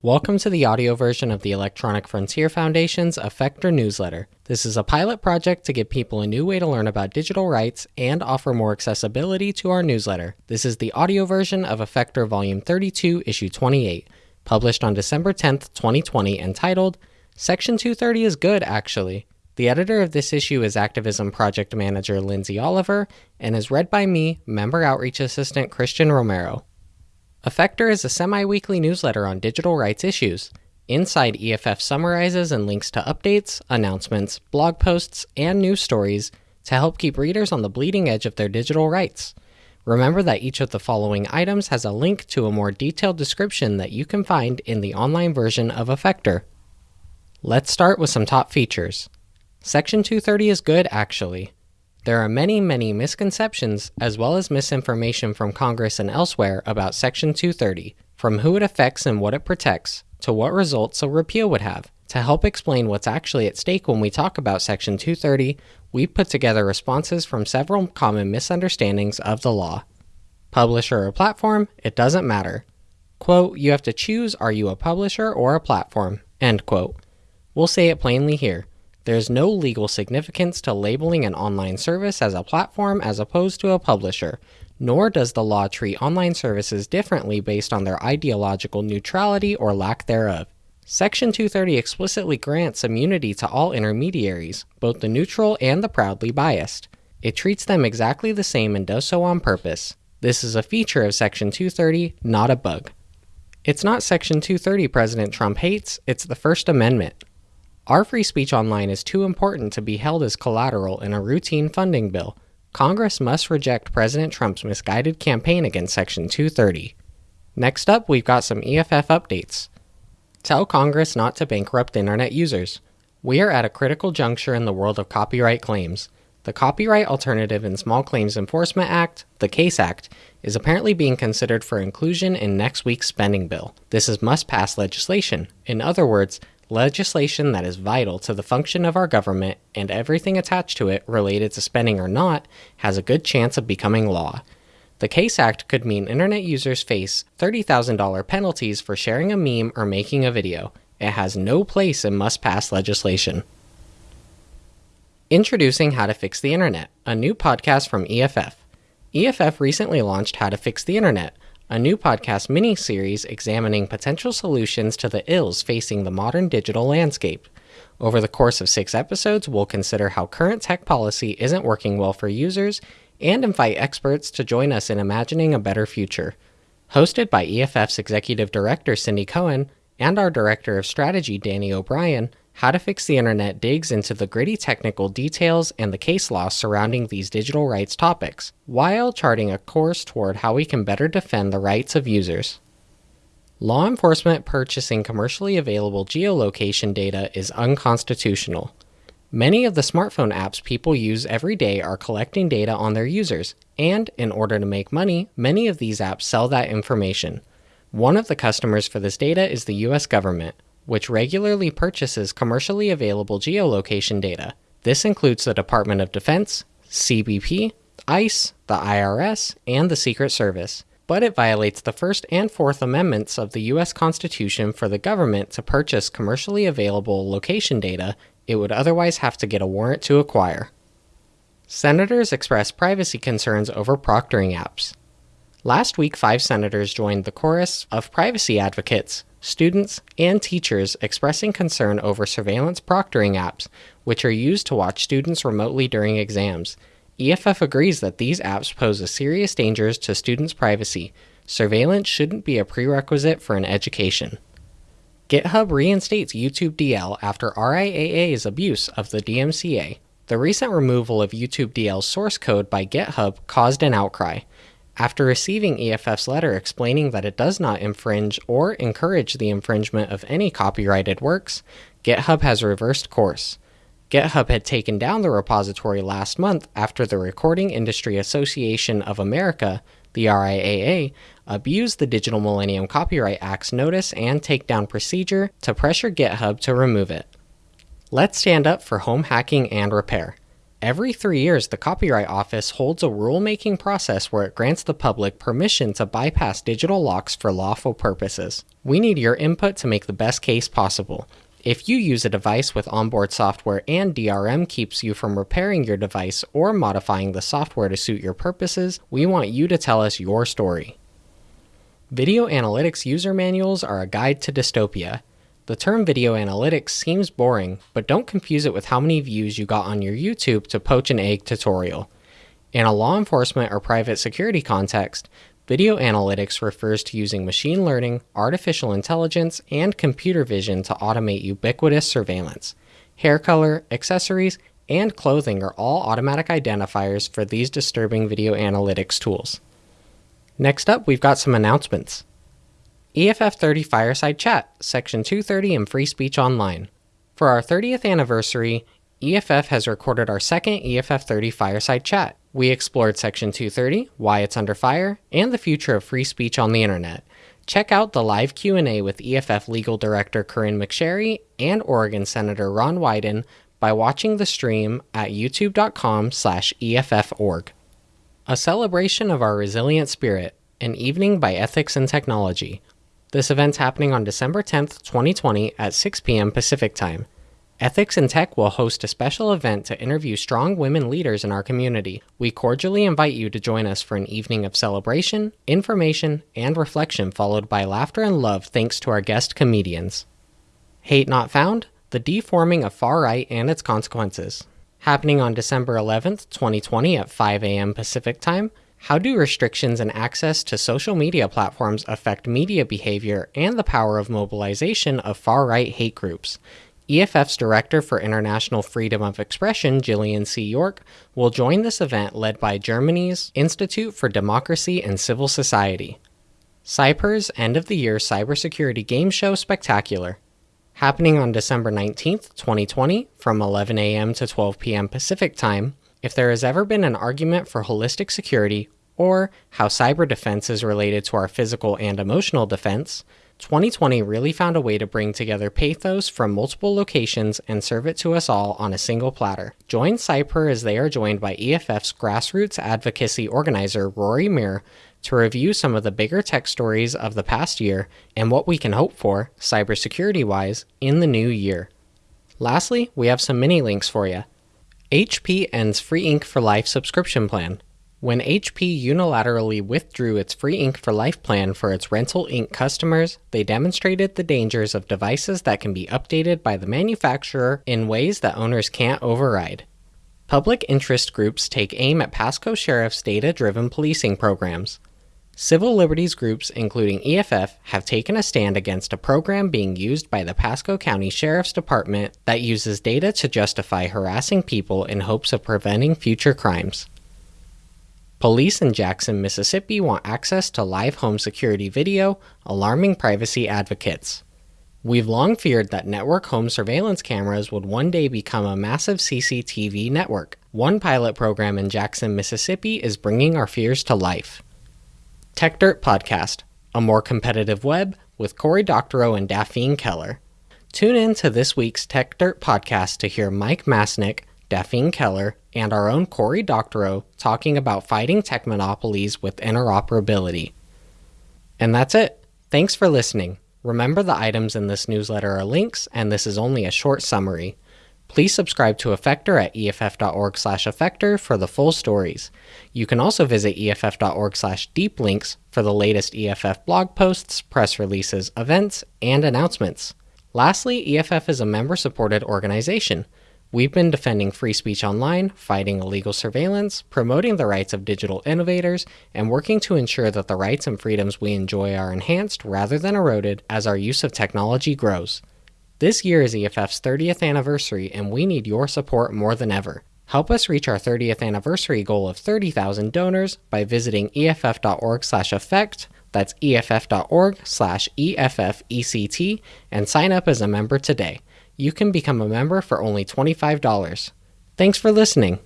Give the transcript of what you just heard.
Welcome to the audio version of the Electronic Frontier Foundation's Effector newsletter. This is a pilot project to give people a new way to learn about digital rights and offer more accessibility to our newsletter. This is the audio version of Effector Volume 32, Issue 28, published on December 10th, 2020, entitled Section 230 is Good, Actually. The editor of this issue is Activism Project Manager Lindsay Oliver and is read by me, Member Outreach Assistant Christian Romero. Effector is a semi weekly newsletter on digital rights issues. Inside, EFF summarizes and links to updates, announcements, blog posts, and news stories to help keep readers on the bleeding edge of their digital rights. Remember that each of the following items has a link to a more detailed description that you can find in the online version of Effector. Let's start with some top features. Section 230 is good, actually. There are many, many misconceptions as well as misinformation from Congress and elsewhere about Section 230, from who it affects and what it protects, to what results a repeal would have. To help explain what's actually at stake when we talk about Section 230, we've put together responses from several common misunderstandings of the law. Publisher or platform, it doesn't matter. Quote, you have to choose are you a publisher or a platform? End quote. We'll say it plainly here. There is no legal significance to labeling an online service as a platform as opposed to a publisher, nor does the law treat online services differently based on their ideological neutrality or lack thereof. Section 230 explicitly grants immunity to all intermediaries, both the neutral and the proudly biased. It treats them exactly the same and does so on purpose. This is a feature of Section 230, not a bug. It's not Section 230 President Trump hates, it's the First Amendment. Our free speech online is too important to be held as collateral in a routine funding bill. Congress must reject President Trump's misguided campaign against Section 230. Next up, we've got some EFF updates. Tell Congress not to bankrupt internet users. We are at a critical juncture in the world of copyright claims. The Copyright Alternative in Small Claims Enforcement Act, the CASE Act, is apparently being considered for inclusion in next week's spending bill. This is must pass legislation. In other words, legislation that is vital to the function of our government and everything attached to it, related to spending or not, has a good chance of becoming law. The CASE Act could mean internet users face $30,000 penalties for sharing a meme or making a video. It has no place in must pass legislation. Introducing How to Fix the Internet, a new podcast from EFF. EFF recently launched How to Fix the Internet, a new podcast mini series examining potential solutions to the ills facing the modern digital landscape. Over the course of six episodes, we'll consider how current tech policy isn't working well for users and invite experts to join us in imagining a better future. Hosted by EFF's Executive Director Cindy Cohn and our Director of Strategy Danny O'Brien, how to Fix the Internet digs into the gritty technical details and the case law surrounding these digital rights topics, while charting a course toward how we can better defend the rights of users. Law enforcement purchasing commercially available geolocation data is unconstitutional. Many of the smartphone apps people use every day are collecting data on their users, and in order to make money, many of these apps sell that information. One of the customers for this data is the US government which regularly purchases commercially available geolocation data. This includes the Department of Defense, CBP, ICE, the IRS, and the Secret Service. But it violates the First and Fourth Amendments of the U.S. Constitution for the government to purchase commercially available location data it would otherwise have to get a warrant to acquire. Senators express privacy concerns over proctoring apps. Last week, five senators joined the chorus of privacy advocates students, and teachers expressing concern over surveillance proctoring apps, which are used to watch students remotely during exams. EFF agrees that these apps pose a serious danger to students' privacy. Surveillance shouldn't be a prerequisite for an education. GitHub reinstates YouTube DL after RIAA's abuse of the DMCA. The recent removal of YouTube DL's source code by GitHub caused an outcry. After receiving EFF's letter explaining that it does not infringe or encourage the infringement of any copyrighted works, GitHub has reversed course. GitHub had taken down the repository last month after the Recording Industry Association of America, the RIAA, abused the Digital Millennium Copyright Act's notice and takedown procedure to pressure GitHub to remove it. Let's stand up for home hacking and repair. Every three years, the Copyright Office holds a rulemaking process where it grants the public permission to bypass digital locks for lawful purposes. We need your input to make the best case possible. If you use a device with onboard software and DRM keeps you from repairing your device or modifying the software to suit your purposes, we want you to tell us your story. Video analytics user manuals are a guide to dystopia. The term video analytics seems boring, but don't confuse it with how many views you got on your YouTube to poach an egg tutorial. In a law enforcement or private security context, video analytics refers to using machine learning, artificial intelligence, and computer vision to automate ubiquitous surveillance. Hair color, accessories, and clothing are all automatic identifiers for these disturbing video analytics tools. Next up, we've got some announcements. EFF 30 Fireside Chat, Section 230 and Free Speech Online. For our 30th anniversary, EFF has recorded our second EFF 30 Fireside Chat. We explored Section 230, why it's under fire, and the future of free speech on the internet. Check out the live Q&A with EFF Legal Director Corynne McSherry and Oregon Senator Ron Wyden by watching the stream at youtube.com slash EFForg. A celebration of our resilient spirit, an evening by ethics and technology. This event's happening on December 10th, 2020 at 6 p.m. Pacific Time. Ethics in Tech will host a special event to interview strong women leaders in our community. We cordially invite you to join us for an evening of celebration, information, and reflection, followed by laughter and love thanks to our guest comedians. Hate Not Found The Deforming of Far Right and Its Consequences. Happening on December 11th, 2020 at 5 a.m. Pacific Time. How do restrictions and access to social media platforms affect media behavior and the power of mobilization of far right hate groups? EFF's Director for International Freedom of Expression, Jillian C. York, will join this event led by Germany's Institute for Democracy and Civil Society. CyPurr's End of the Year Cybersecurity Game Show Spectacular. Happening on December 19th, 2020, from 11 a.m. to 12 p.m. Pacific Time, if there has ever been an argument for holistic security, or how cyber defense is related to our physical and emotional defense, 2020 really found a way to bring together pathos from multiple locations and serve it to us all on a single platter. Join CyPurr as they are joined by EFF's grassroots advocacy organizer Rory Mir to review some of the bigger tech stories of the past year and what we can hope for, cybersecurity wise, in the new year. Lastly, we have some mini links for you. HP ends free ink for life subscription plan. When HP unilaterally withdrew its free ink for life plan for its rental ink customers, they demonstrated the dangers of devices that can be updated by the manufacturer in ways that owners can't override. Public interest groups take aim at Pasco Sheriff's data driven policing programs. Civil liberties groups, including EFF, have taken a stand against a program being used by the Pasco County Sheriff's Department that uses data to justify harassing people in hopes of preventing future crimes. Police in Jackson, Mississippi want access to live home security video, alarming privacy advocates. We've long feared that network home surveillance cameras would one day become a massive CCTV network. One pilot program in Jackson, Mississippi is bringing our fears to life. Techdirt Podcast, a more competitive web with Cory Doctorow and Daphne Keller. Tune in to this week's Techdirt Podcast to hear Mike Masnick, Daphne Keller, and our own Cory Doctorow talking about fighting tech monopolies with interoperability. And that's it. Thanks for listening. Remember the items in this newsletter are links, and this is only a short summary. Please subscribe to Effector at eff.org slash effector for the full stories. You can also visit eff.org slash deep links for the latest EFF blog posts, press releases, events, and announcements. Lastly, EFF is a member supported organization. We've been defending free speech online, fighting illegal surveillance, promoting the rights of digital innovators, and working to ensure that the rights and freedoms we enjoy are enhanced rather than eroded as our use of technology grows. This year is EFF's 30th anniversary, and we need your support more than ever. Help us reach our 30th anniversary goal of 30,000 donors by visiting eff.org/effect. That's eff.org/effect, and sign up as a member today. You can become a member for only $25. Thanks for listening.